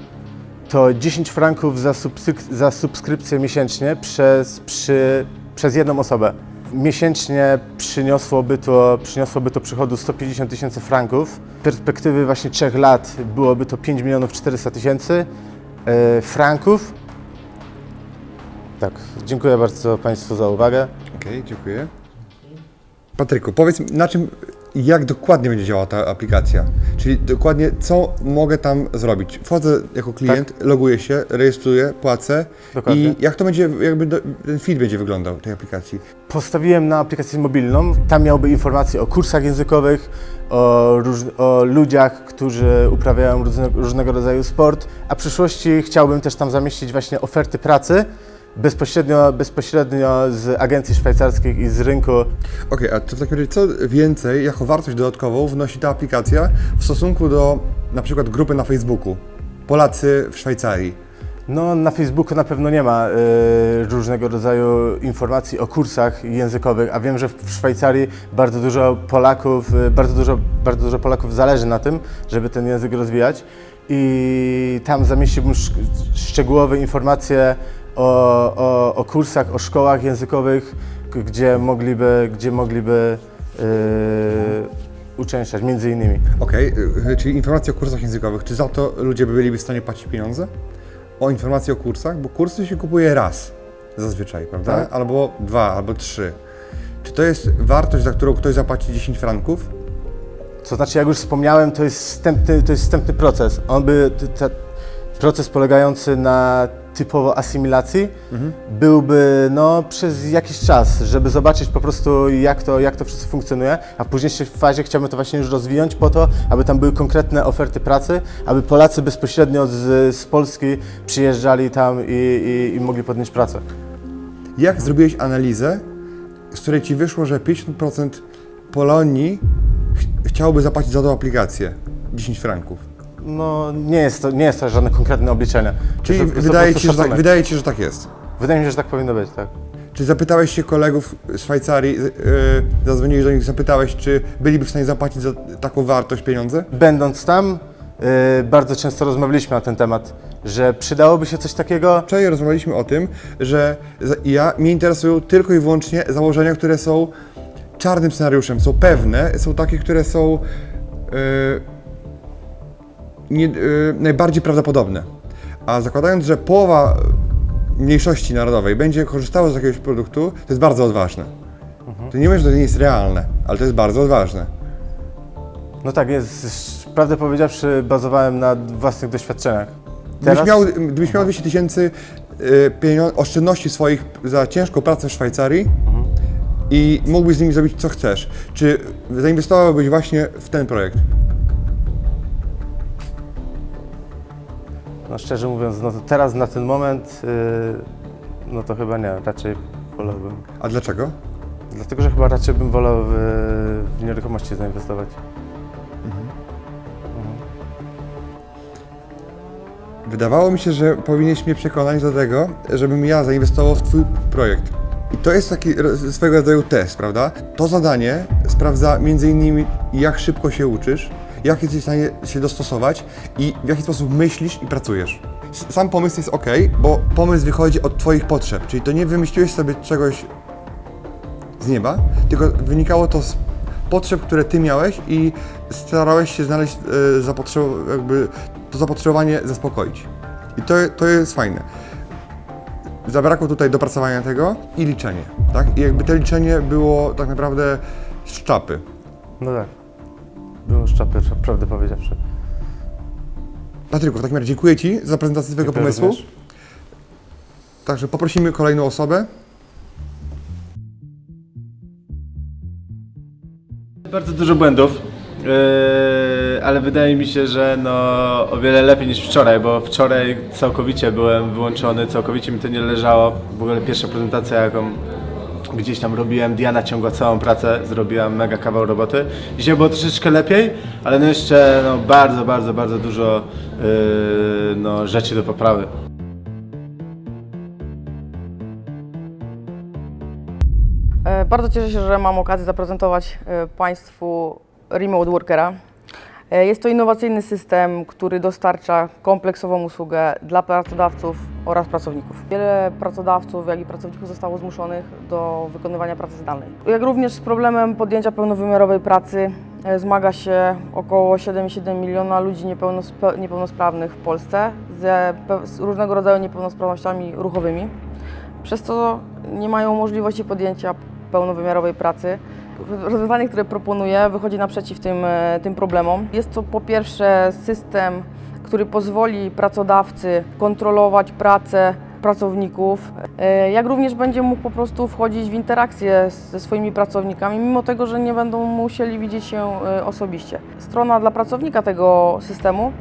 Speaker 7: to 10 franków za, subsyk- za subskrypcję miesięcznie przez, przy, przez jedną osobę. Miesięcznie przyniosłoby to, przyniosłoby to przychodu 150 tysięcy franków. Z perspektywy właśnie 3 lat byłoby to 5 milionów 400 tysięcy y, franków. Tak, dziękuję bardzo Państwu za uwagę.
Speaker 1: Okej, dziękuję. Patryku, powiedz na czym, jak dokładnie będzie działała ta aplikacja? Czyli dokładnie co mogę tam zrobić? Wchodzę jako klient, loguję się, rejestruję, płacę
Speaker 7: Dokładnie.
Speaker 1: i jak to będzie, jakby do, ten feed będzie wyglądał tej aplikacji?
Speaker 7: Postawiłem na aplikację mobilną. Tam miałby informacje o kursach językowych, o, róż, o ludziach, którzy uprawiają różne, różnego rodzaju sport, a w przyszłości chciałbym też tam zamieścić właśnie oferty pracy bezpośrednio, bezpośrednio z agencji szwajcarskich i z rynku.
Speaker 1: Okej, a to w takim razie co więcej, jako wartość dodatkową wnosi ta aplikacja w stosunku do na przykład grupy na Facebooku? Polacy w Szwajcarii.
Speaker 7: No, na Facebooku na pewno nie ma y, różnego rodzaju informacji o kursach językowych, a wiem, że w Szwajcarii bardzo dużo Polaków, y, bardzo dużo, bardzo dużo Polaków zależy na tym, żeby ten język rozwijać i tam zamieściłbym sz- szczegółowe informacje o, o, o kursach, o szkołach językowych, gdzie mogliby, gdzie mogliby y, uczęszczać, między innymi.
Speaker 1: Okej, y, czyli informacje o kursach językowych. Czy za to ludzie by byliby w stanie płacić pieniądze? O informacje o kursach? Bo kursy się kupuje raz zazwyczaj, prawda?
Speaker 7: Tak.
Speaker 1: Albo dwa, albo trzy. Czy to jest wartość, za którą ktoś zapłaci 10 franków?
Speaker 7: To znaczy, jak już wspomniałem, to jest wstępny, to jest wstępny proces. On by, proces polegający na typowo asymilacji byłby no, przez jakiś czas, żeby zobaczyć po prostu jak to, jak to wszystko funkcjonuje, a w późniejszej fazie chciałbym to właśnie już rozwinąć po to, aby tam były konkretne oferty pracy, aby Polacy bezpośrednio z, z Polski przyjeżdżali tam i, i, i mogli podjąć pracę.
Speaker 1: Jak zrobiłeś analizę, z której ci wyszło, że 50% Polonii ch- chciałoby zapłacić za tą aplikację 10 franków?
Speaker 7: No nie jest to, nie jest to żadne konkretne obliczenie.
Speaker 1: Czyli
Speaker 7: To to
Speaker 1: wydaje ci, że tak, wydaje ci, że tak jest.
Speaker 7: Wydaje mi się, że tak powinno być, tak.
Speaker 1: Czy zapytałeś się kolegów z Szwajcarii, yy, zadzwoniłeś do nich, zapytałeś, czy byliby w stanie zapłacić za taką wartość pieniądze?
Speaker 7: Będąc tam, y, bardzo często rozmawialiśmy na ten temat, że przydałoby się coś takiego.
Speaker 1: Wczoraj rozmawialiśmy o tym, że ja, mnie interesują tylko i wyłącznie założenia, które są czarnym scenariuszem, są pewne, są takie, które są yy, nie, yy, najbardziej prawdopodobne. A zakładając, że połowa mniejszości narodowej będzie korzystała z jakiegoś produktu, to jest bardzo odważne. To nie mówię, że to nie jest realne, ale to jest bardzo odważne.
Speaker 7: No tak, jest, prawdę powiedziawszy, bazowałem na własnych doświadczeniach.
Speaker 1: Gdybyś miał, gdybyś miał 200 tysięcy pienio- oszczędności swoich za ciężką pracę w Szwajcarii i mógłbyś z nimi zrobić co chcesz, czy zainwestowałbyś właśnie w ten projekt?
Speaker 7: No szczerze mówiąc, no to teraz na ten moment, y, no to chyba nie, raczej wolałbym.
Speaker 1: A dlaczego?
Speaker 7: Dlatego, że chyba raczej bym wolał w, w nieruchomości zainwestować.
Speaker 1: Wydawało mi się, że powinieneś mnie przekonać do tego, żebym ja zainwestował w Twój projekt. I to jest taki swego rodzaju test, prawda? To zadanie sprawdza między innymi, jak szybko się uczysz, jak jesteś w stanie się dostosować i w jaki sposób myślisz i pracujesz. Sam pomysł jest ok, bo pomysł wychodzi od Twoich potrzeb, czyli to nie wymyśliłeś sobie czegoś z nieba, tylko wynikało to z potrzeb, które Ty miałeś i starałeś się znaleźć zapotrzeb- jakby to zapotrzebowanie zaspokoić. I to, to jest fajne. Zabrakło tutaj dopracowania tego i liczenie, tak? I jakby to liczenie było tak naprawdę z czapy.
Speaker 7: No tak. Było szczapy, prawdę powiedziawszy.
Speaker 1: Patryku, w takim razie dziękuję Ci za prezentację Twojego
Speaker 7: Dziękuję
Speaker 1: pomysłu.
Speaker 7: również.
Speaker 1: Także poprosimy kolejną osobę.
Speaker 11: Bardzo dużo błędów, yy, ale wydaje mi się, że no, o wiele lepiej niż wczoraj, bo wczoraj całkowicie byłem wyłączony, całkowicie mi to nie leżało. W ogóle pierwsza prezentacja, jaką gdzieś tam robiłem, Diana ciągła całą pracę, zrobiła mega kawał roboty. Dzisiaj było troszeczkę lepiej, ale no jeszcze no, bardzo, bardzo, bardzo dużo yy, no, rzeczy do poprawy.
Speaker 6: E, Bardzo cieszę się, że mam okazję zaprezentować e, Państwu Remote Workera. E, Jest to innowacyjny system, który dostarcza kompleksową usługę dla pracodawców oraz pracowników. Wiele pracodawców, jak i pracowników zostało zmuszonych do wykonywania pracy zdalnej. Jak również z problemem podjęcia pełnowymiarowej pracy e, zmaga się około 7,7 miliona ludzi niepełnosprawnych w Polsce pe- z różnego rodzaju niepełnosprawnościami ruchowymi przez co nie mają możliwości podjęcia pełnowymiarowej pracy. Rozwiązanie, które proponuję, wychodzi naprzeciw tym, e, tym problemom. Jest to po pierwsze system, który pozwoli pracodawcy kontrolować pracę pracowników, e, jak również będzie mógł po prostu wchodzić w interakcję ze swoimi pracownikami, mimo tego, że nie będą musieli widzieć się e, osobiście. Strona dla pracownika tego systemu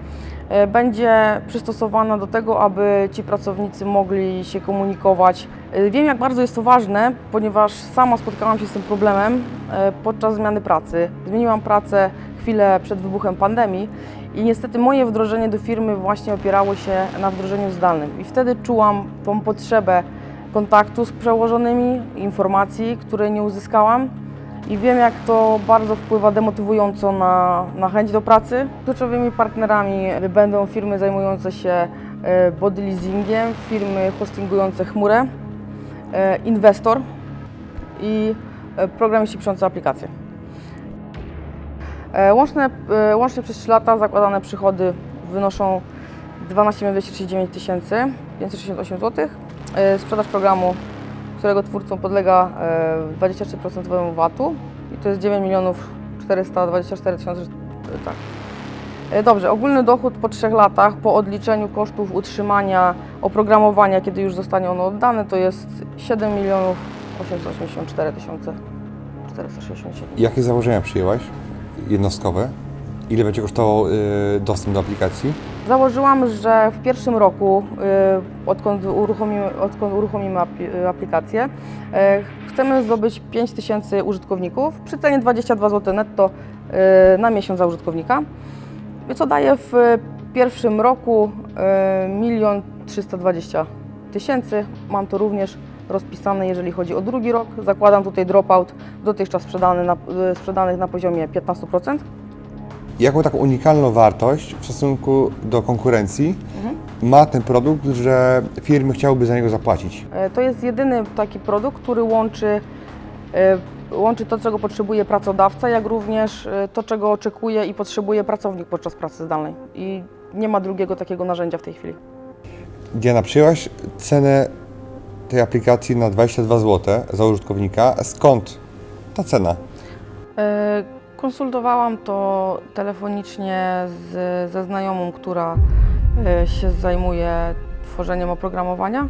Speaker 6: będzie przystosowana do tego, aby ci pracownicy mogli się komunikować. E, Wiem, jak bardzo jest to ważne, ponieważ sama spotkałam się z tym problemem e, podczas zmiany pracy. Zmieniłam pracę chwilę przed wybuchem pandemii i niestety moje wdrożenie do firmy właśnie opierało się na wdrożeniu zdalnym. I wtedy czułam tą potrzebę kontaktu z przełożonymi, informacji, której nie uzyskałam. I wiem, jak to bardzo wpływa demotywująco na, na chęć do pracy. Kluczowymi partnerami będą firmy zajmujące się e, body leasingiem, firmy hostingujące chmurę, e, inwestor i e, programiści piszący aplikacje. Łączne, łącznie przez 3 lata zakładane przychody wynoszą 12 239 568 zł. Sprzedaż programu, którego twórcą podlega e, 23% VAT-u i to jest 9 milionów 424 tysiące. Tak. E, Dobrze, ogólny dochód po 3 latach po odliczeniu kosztów utrzymania oprogramowania, kiedy już zostanie ono oddane, to jest 7 milionów 884 tysiące 467.
Speaker 1: Jakie założenia przyjęłaś jednostkowe? Ile będzie kosztował y, dostęp do aplikacji?
Speaker 6: Założyłam, że w pierwszym roku, y, odkąd uruchomimy, odkąd uruchomimy apli- aplikację, y, chcemy zdobyć 5 tysięcy użytkowników przy cenie 22 zł netto na miesiąc za użytkownika, co daje w pierwszym roku y, milion 320 tysięcy. Mam to również rozpisane, jeżeli chodzi o drugi rok. Zakładam tutaj dropout dotychczas sprzedany na, sprzedanych na poziomie 15%.
Speaker 1: Jaką taką unikalną wartość w stosunku do konkurencji ma ten produkt, że firmy chciałyby za niego zapłacić?
Speaker 6: E, To jest jedyny taki produkt, który łączy, e, łączy to, czego potrzebuje pracodawca, jak również e, to, czego oczekuje i potrzebuje pracownik podczas pracy zdalnej. I nie ma drugiego takiego narzędzia w tej chwili.
Speaker 1: Diana, przyjęłaś cenę tej aplikacji na 22 zł za użytkownika. Skąd ta cena?
Speaker 6: Konsultowałam to telefonicznie z, ze znajomą, która e, się zajmuje tworzeniem oprogramowania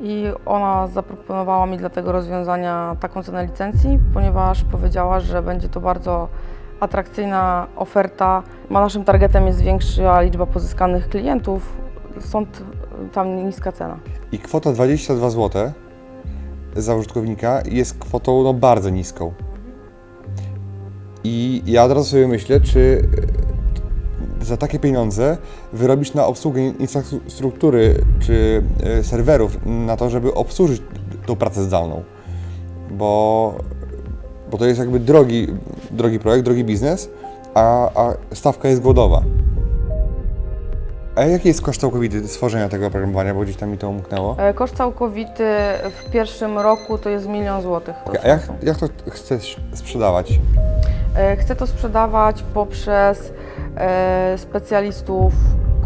Speaker 6: i ona zaproponowała mi dla tego rozwiązania taką cenę licencji, ponieważ powiedziała, że będzie to bardzo atrakcyjna oferta. Naszym targetem jest większa liczba pozyskanych klientów, stąd tam niska cena.
Speaker 1: I kwota 22 zł za użytkownika jest kwotą no, bardzo niską. I ja od razu sobie myślę, czy e, za takie pieniądze wyrobić na obsługę infrastruktury czy e, serwerów, na to, żeby obsłużyć tą pracę zdalną. Bo, bo to jest jakby drogi, drogi projekt, drogi biznes, a, a stawka jest głodowa. A jaki jest koszt całkowity stworzenia tego oprogramowania, bo gdzieś tam mi to umknęło?
Speaker 6: E, Koszt całkowity w pierwszym roku to jest milion złotych.
Speaker 1: A jak, jak to chcesz sprzedawać?
Speaker 6: E, Chcę to sprzedawać poprzez e, specjalistów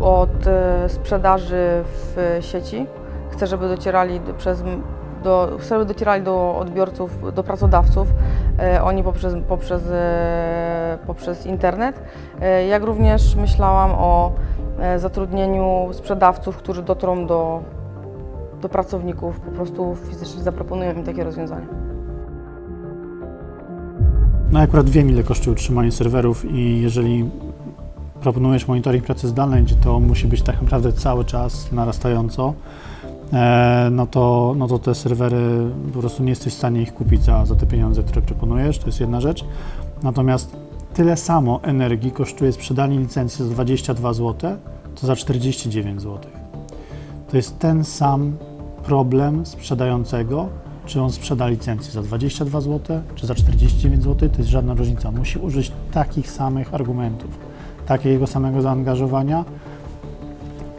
Speaker 6: od e, sprzedaży w sieci. Chcę, żeby docierali do, przez, do, żeby docierali do odbiorców, do pracodawców, e, oni poprzez, poprzez, e, poprzez internet. E, Jak również myślałam o zatrudnieniu sprzedawców, którzy dotrą do, do pracowników, po prostu fizycznie zaproponują im takie rozwiązanie.
Speaker 8: No akurat wiem, ile kosztuje utrzymanie serwerów i jeżeli proponujesz monitoring pracy zdalnej, gdzie to musi być tak naprawdę cały czas narastająco, e, no to, no to te serwery po prostu nie jesteś w stanie ich kupić za, za te pieniądze, które proponujesz, to jest jedna rzecz. Natomiast tyle samo energii kosztuje sprzedanie licencji za 22 zł, to za 49 zł. To jest ten sam problem sprzedającego, czy on sprzeda licencję za 22 zł, czy za 49 zł, to jest żadna różnica. Musi użyć takich samych argumentów, takiego samego zaangażowania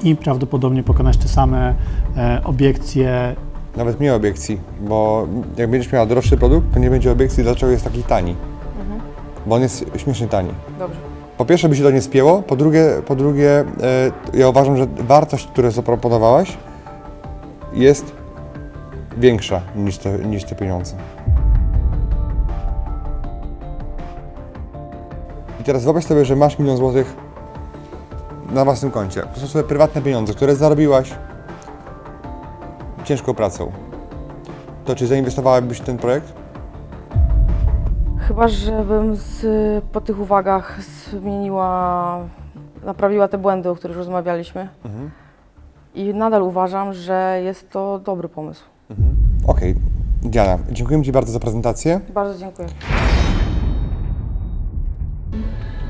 Speaker 8: i prawdopodobnie pokonać te same e, obiekcje
Speaker 1: Nawet mniej obiekcji, bo jak będziesz miała droższy produkt, to nie będzie obiekcji, dlaczego jest taki tani. Bo on jest śmiesznie tani.
Speaker 6: Dobrze.
Speaker 1: Po pierwsze by się to nie spięło, po drugie, po drugie e, ja uważam, że wartość, którą zaproponowałaś jest większa niż te, niż te pieniądze. teraz wyobraź sobie, że masz milion złotych na własnym koncie. To są swoje prywatne pieniądze, które zarobiłaś ciężką pracą. To czy zainwestowałabyś w ten projekt?
Speaker 6: Chyba, żebym z, po tych uwagach zmieniła, naprawiła te błędy, o których rozmawialiśmy. I nadal uważam, że jest to dobry pomysł.
Speaker 1: Okej, Diana, dziękuję Ci bardzo za prezentację.
Speaker 6: Bardzo dziękuję.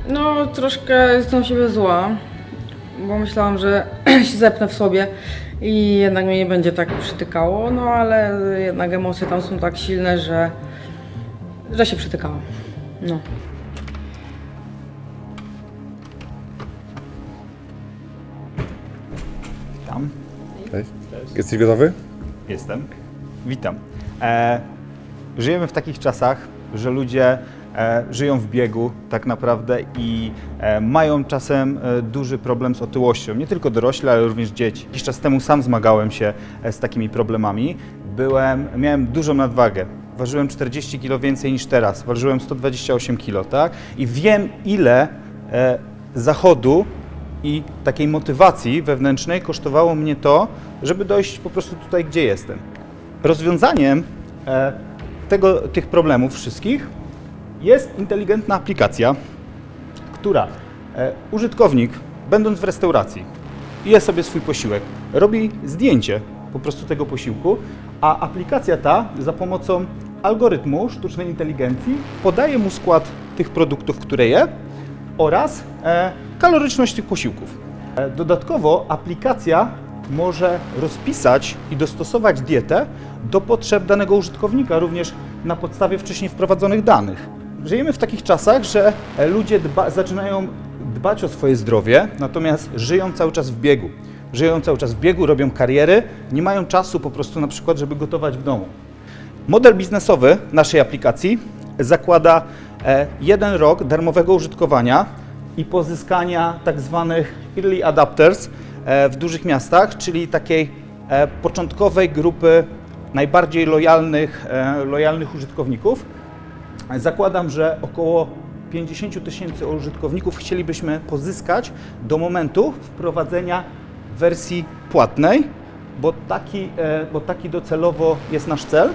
Speaker 6: No, troszkę jestem siebie zła, bo myślałam, że się zepnę w sobie i jednak mnie nie będzie tak przytykało, no ale jednak emocje tam są tak silne, że, że się przytykałam. No.
Speaker 2: Tam.
Speaker 1: Cześć. Jesteś gotowy?
Speaker 2: Jestem. Witam. E, żyjemy w takich czasach, że ludzie e, żyją w biegu tak naprawdę i e, mają czasem e, duży problem z otyłością. Nie tylko dorośli, ale również dzieci. Jakiś czas temu sam zmagałem się e, z takimi problemami. Byłem, miałem dużą nadwagę. Ważyłem 40 kg więcej niż teraz. Ważyłem 128 kg, tak? I wiem, ile e, zachodu i takiej motywacji wewnętrznej kosztowało mnie to, żeby dojść po prostu tutaj, gdzie jestem. Rozwiązaniem e, tego, tych problemów wszystkich jest inteligentna aplikacja, która e, użytkownik, będąc w restauracji, je sobie swój posiłek, robi zdjęcie po prostu tego posiłku, a aplikacja ta za pomocą algorytmu sztucznej inteligencji podaje mu skład tych produktów, które je oraz e, kaloryczność tych posiłków. E, dodatkowo aplikacja może rozpisać i dostosować dietę do potrzeb danego użytkownika, również na podstawie wcześniej wprowadzonych danych. Żyjemy w takich czasach, że e, ludzie dba, zaczynają dbać o swoje zdrowie, natomiast żyją cały czas w biegu. Żyją cały czas w biegu, robią kariery, nie mają czasu po prostu na przykład, żeby gotować w domu. Model biznesowy naszej aplikacji zakłada jeden rok darmowego użytkowania i pozyskania tak zwanych early adapters e, w dużych miastach, czyli takiej e, początkowej grupy najbardziej lojalnych, e, lojalnych użytkowników. Zakładam, że około 50 tysięcy użytkowników chcielibyśmy pozyskać do momentu wprowadzenia wersji płatnej, bo taki, e, bo taki docelowo jest nasz cel.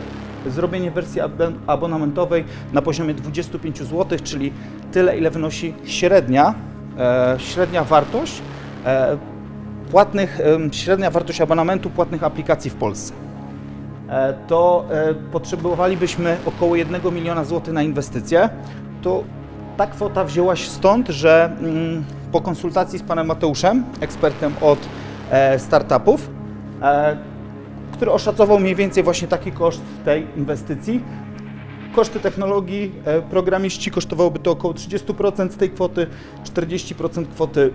Speaker 2: Zrobienie wersji abon- abonamentowej na poziomie 25 zł, czyli tyle, ile wynosi średnia, e, średnia wartość e, płatnych, em, średnia wartość abonamentu płatnych aplikacji w Polsce e, to e, potrzebowalibyśmy około 1 miliona złotych na inwestycje. To ta kwota wzięła się stąd, że mm, po konsultacji z panem Mateuszem, ekspertem od e, startupów, e, który oszacował mniej więcej właśnie taki koszt tej inwestycji. Koszty technologii, e, programiści kosztowałoby to około 30% z tej kwoty, 40% kwoty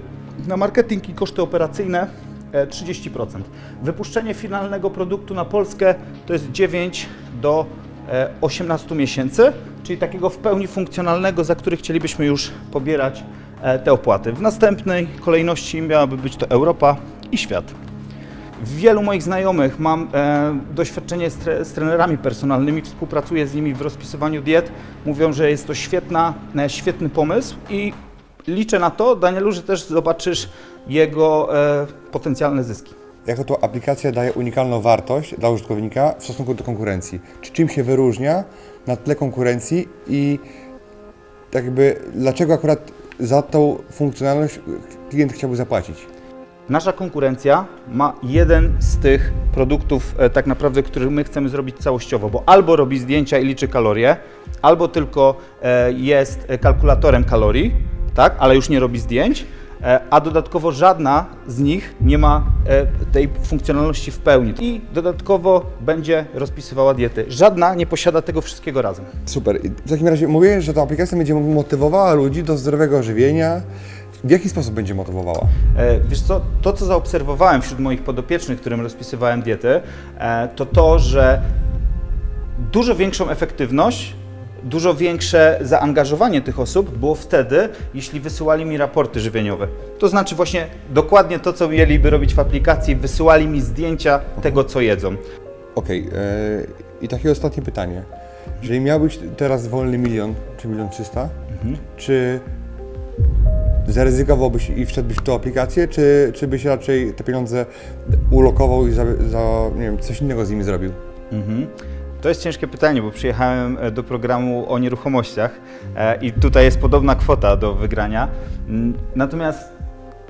Speaker 2: na marketing i koszty operacyjne e, 30%. Wypuszczenie finalnego produktu na Polskę to jest 9 do e, 18 miesięcy, czyli takiego w pełni funkcjonalnego, za który chcielibyśmy już pobierać e, te opłaty. W następnej kolejności miałaby być to Europa i świat. Wielu moich znajomych mam e, doświadczenie z, tre, z trenerami personalnymi, współpracuję z nimi w rozpisywaniu diet. Mówią, że jest to świetna, e, świetny pomysł i liczę na to, Danielu, że też zobaczysz jego e, potencjalne zyski.
Speaker 1: Jako to aplikacja daje unikalną wartość dla użytkownika w stosunku do konkurencji? Czy czym się wyróżnia na tle konkurencji i tak jakby dlaczego akurat za tą funkcjonalność klient chciałby zapłacić?
Speaker 2: Nasza konkurencja ma jeden z tych produktów, e, tak naprawdę, który my chcemy zrobić całościowo, bo albo robi zdjęcia i liczy kalorie, albo tylko e, jest e, kalkulatorem kalorii, tak, ale już nie robi zdjęć, a dodatkowo żadna z nich nie ma tej funkcjonalności w pełni i dodatkowo będzie rozpisywała diety. Żadna nie posiada tego wszystkiego razem.
Speaker 1: Super. W takim razie mówię, że ta aplikacja będzie motywowała ludzi do zdrowego żywienia. W jaki sposób będzie motywowała?
Speaker 2: E, Wiesz co, to co zaobserwowałem wśród moich podopiecznych, którym rozpisywałem diety, e, to to, że dużo większą efektywność, dużo większe zaangażowanie tych osób było wtedy, jeśli wysyłali mi raporty żywieniowe. To znaczy właśnie dokładnie to, co mieliby robić w aplikacji, wysyłali mi zdjęcia tego, co jedzą.
Speaker 1: Okej. e, I takie ostatnie pytanie. Jeżeli miałbyś teraz wolny milion, czy milion trzysta, czy zaryzykowałbyś i wszedłbyś w tą aplikację, czy, czy byś raczej te pieniądze ulokował i za, za nie wiem, coś innego z nimi zrobił?
Speaker 2: Mhm. To jest ciężkie pytanie, bo przyjechałem e, do programu o nieruchomościach e, i tutaj jest podobna kwota do wygrania. Natomiast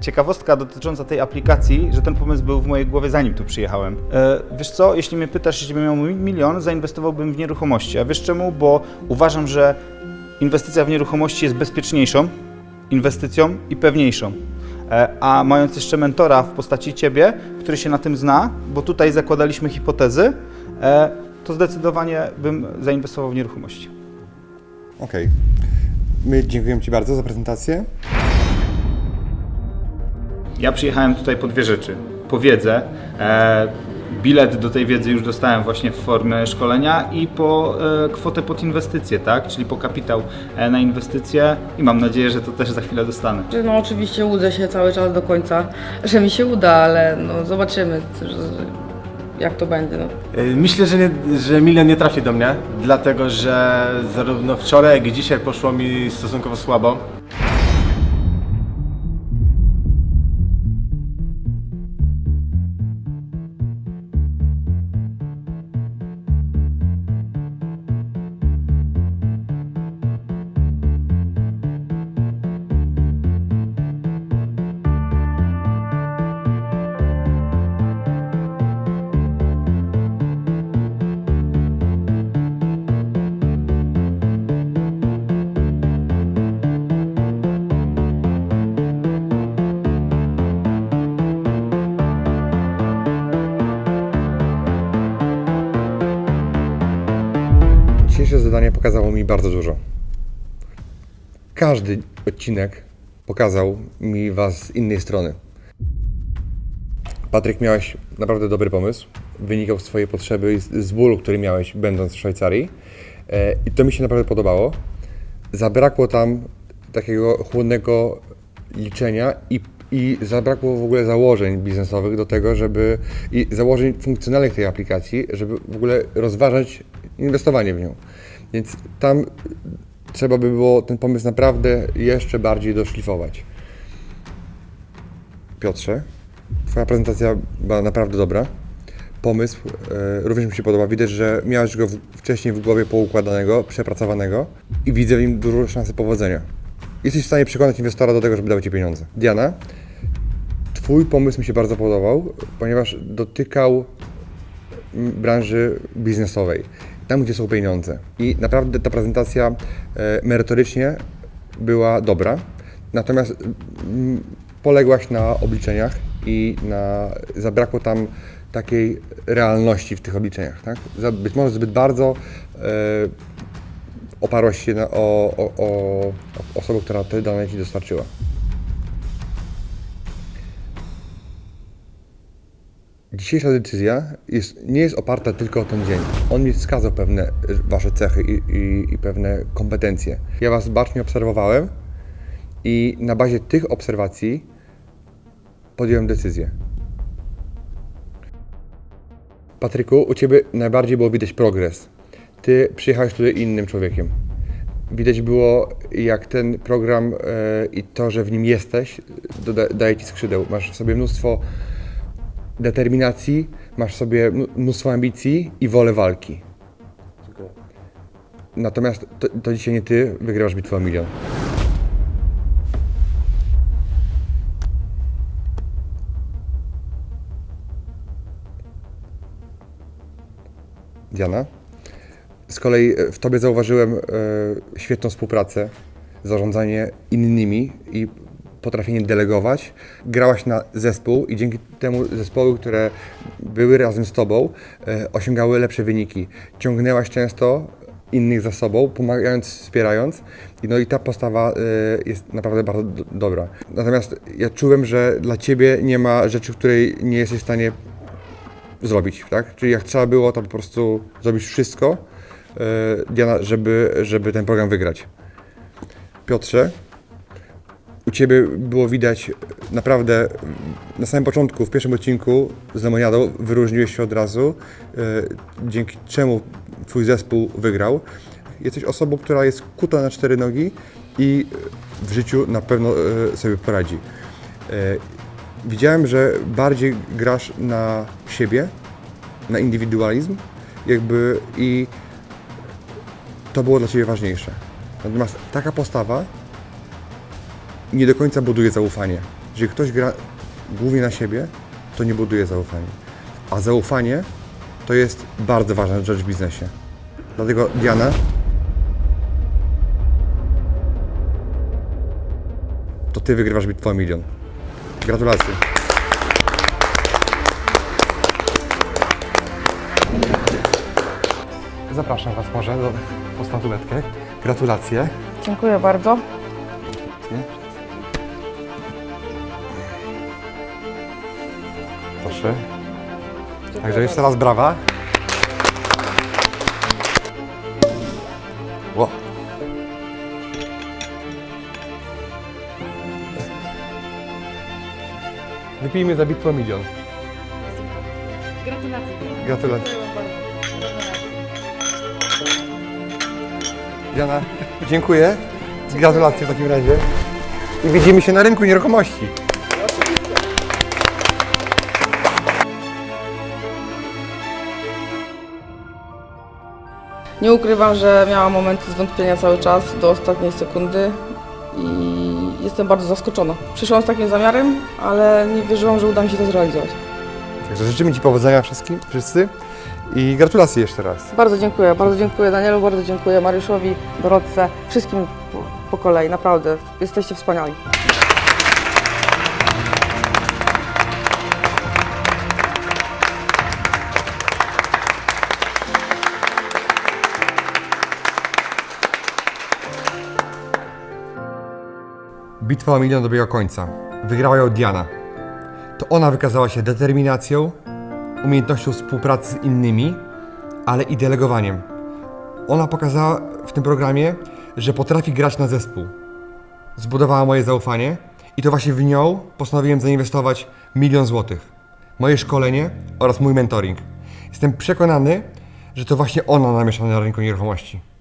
Speaker 2: ciekawostka dotycząca tej aplikacji, że ten pomysł był w mojej głowie zanim tu przyjechałem. E, Wiesz co, jeśli mnie pytasz, jeśli miał mi- milion, zainwestowałbym w nieruchomości. A wiesz czemu? Bo uważam, że inwestycja w nieruchomości jest bezpieczniejszą inwestycją i pewniejszą. E, A mając jeszcze mentora w postaci ciebie, który się na tym zna, bo tutaj zakładaliśmy hipotezy, e, to zdecydowanie bym zainwestował w nieruchomości.
Speaker 1: Okej. My dziękujemy Ci bardzo za prezentację.
Speaker 2: Ja przyjechałem tutaj po dwie rzeczy. Po wiedzę, e, bilet do tej wiedzy już dostałem właśnie w formie szkolenia i po e, kwotę pod inwestycję, tak? Czyli po kapitał e, na inwestycje i mam nadzieję, że to też za chwilę dostanę.
Speaker 6: No oczywiście łudzę się cały czas do końca, że mi się uda, ale no zobaczymy, jak to będzie. No.
Speaker 11: Y, Myślę, że, nie, że milion nie trafi do mnie, dlatego że zarówno wczoraj, jak i dzisiaj poszło mi stosunkowo słabo.
Speaker 1: Dzisiejsze zadanie pokazało mi bardzo dużo. Każdy odcinek pokazał mi Was z innej strony. Patryk, miałeś naprawdę dobry pomysł. Wynikał z Twojej potrzeby z bólu, który miałeś będąc w Szwajcarii. E, I to mi się naprawdę podobało. Zabrakło tam takiego chłodnego liczenia i, i zabrakło w ogóle założeń biznesowych do tego, żeby i założeń funkcjonalnych tej aplikacji, żeby w ogóle rozważać inwestowanie w nią. Więc tam trzeba by było ten pomysł naprawdę jeszcze bardziej doszlifować. Piotrze, Twoja prezentacja była naprawdę dobra. Pomysł e, również mi się podoba. Widać, że miałeś go w, wcześniej w głowie poukładanego, przepracowanego i widzę w nim dużo szansy powodzenia. Jesteś w stanie przekonać inwestora do tego, żeby dał Ci pieniądze. Diana, Twój pomysł mi się bardzo podobał, ponieważ dotykał branży biznesowej, tam gdzie są pieniądze. I naprawdę ta prezentacja e, merytorycznie była dobra, natomiast mm, poległaś na obliczeniach i na, zabrakło tam takiej realności w tych obliczeniach. Tak? Być może zbyt bardzo e, oparłaś się na, o, o, o osobę, która te dane Ci dostarczyła. Dzisiejsza decyzja jest, nie jest oparta tylko o ten dzień. On mi wskazał pewne y, Wasze cechy i, i, i pewne kompetencje. Ja Was bacznie obserwowałem i na bazie tych obserwacji podjąłem decyzję. Patryku, u Ciebie najbardziej było widać progres. Ty przyjechałeś tutaj innym człowiekiem. Widać było, jak ten program e, i to, że w nim jesteś, doda, daje Ci skrzydeł. Masz w sobie mnóstwo determinacji, masz sobie mn- mnóstwo ambicji i wolę walki. Natomiast to, to dzisiaj nie Ty wygrasz bitwę o milion. Diana? Z kolei e, w Tobie zauważyłem e, świetną współpracę, zarządzanie innymi i potrafienie delegować. Grałaś na zespół i dzięki temu zespoły, które były razem z Tobą, e, osiągały lepsze wyniki. Ciągnęłaś często innych za sobą, pomagając, wspierając. No i ta postawa e, jest naprawdę bardzo do, dobra. Natomiast ja czułem, że dla Ciebie nie ma rzeczy, której nie jesteś w stanie zrobić, tak? Czyli jak trzeba było, to po prostu zrobić wszystko, e, Diana, żeby, żeby ten program wygrać. Piotrze, u Ciebie było widać naprawdę na samym początku, w pierwszym odcinku z Lemoniadą wyróżniłeś się od razu, e, dzięki czemu Twój zespół wygrał. Jesteś osobą, która jest kuta na cztery nogi i w życiu na pewno e, sobie poradzi. E, Widziałem, że bardziej grasz na siebie, na indywidualizm, jakby i to było dla Ciebie ważniejsze. Natomiast taka postawa nie do końca buduje zaufanie. Jeżeli ktoś gra głównie na siebie, to nie buduje zaufania. A zaufanie to jest bardzo ważna rzecz w biznesie. Dlatego Diana, to Ty wygrywasz bitwę o milion. Gratulacje. Zapraszam Was może do, po. Gratulacje.
Speaker 6: Dziękuję bardzo.
Speaker 1: Proszę. Także jeszcze raz brawa. Ło. Wypijmy za bitwę milion.
Speaker 10: Gratulacje.
Speaker 1: Gratulacje. Diana, dziękuję. Gratulacje w takim razie. I widzimy się na rynku nieruchomości.
Speaker 6: Nie ukrywam, że miałam momenty zwątpienia cały czas do ostatniej sekundy i jestem bardzo zaskoczona. Przyszłam z takim zamiarem, ale nie wierzyłam, że uda mi się to zrealizować.
Speaker 1: Także życzymy Ci powodzenia wszystkim, wszyscy i gratulacje jeszcze raz.
Speaker 6: Bardzo dziękuję, bardzo dziękuję Danielu, bardzo dziękuję Mariuszowi, Dorotce, wszystkim po, po kolei, naprawdę. Jesteście wspaniali.
Speaker 1: Bitwa o milion dobiega końca. Wygrała ją Diana. To ona wykazała się determinacją, umiejętnością współpracy z innymi, ale i delegowaniem. Ona pokazała w tym programie, że potrafi grać na zespół. Zbudowała moje zaufanie i to właśnie w nią postanowiłem zainwestować milion złotych. Moje szkolenie oraz mój mentoring. Jestem przekonany, że to właśnie ona namiesza na rynku nieruchomości.